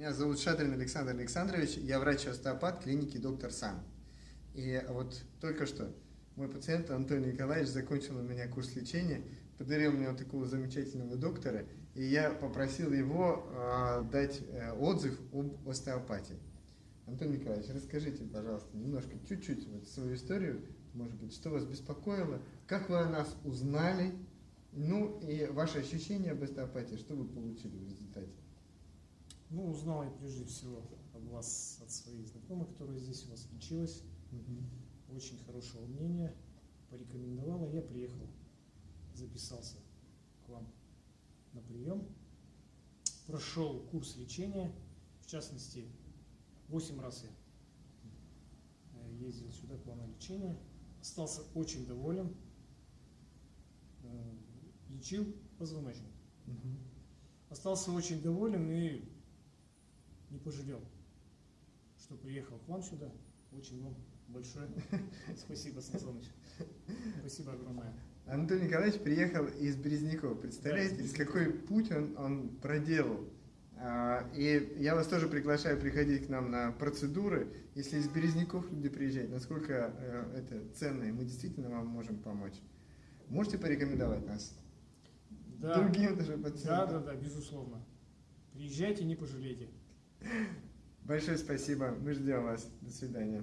Меня зовут Шадрин Александр Александрович, я врач-остеопат клиники «Доктор Сам». И вот только что мой пациент Антон Николаевич закончил у меня курс лечения, подарил мне вот такого замечательного доктора, и я попросил его э, дать э, отзыв об остеопатии. Антон Николаевич, расскажите, пожалуйста, немножко, чуть-чуть вот свою историю, может быть, что вас беспокоило, как вы о нас узнали, ну и ваши ощущения об остеопатии, что вы получили в результате? Ну, узнал я прежде всего об вас от своих знакомых, которые здесь у вас лечилась. Угу. Очень хорошего мнения. Порекомендовала, я приехал, записался к вам на прием. Прошел курс лечения, в частности, 8 раз я э, ездил сюда к вам на лечение. Остался очень доволен. Э, лечил позвоночник. Угу. Остался очень доволен и не пожалел, что приехал к вам сюда. Очень вам большое спасибо, Сан Спасибо огромное. Антон Николаевич приехал из Березняков. Представляете, да, из какой путь он, он проделал? А, и я вас тоже приглашаю приходить к нам на процедуры. Если из Березняков люди приезжают, насколько э, это ценно, и мы действительно вам можем помочь. Можете порекомендовать нас? Да. Другим даже пациентам? Да, да, да, безусловно. Приезжайте, не пожалейте. Большое спасибо. Мы ждем вас. До свидания.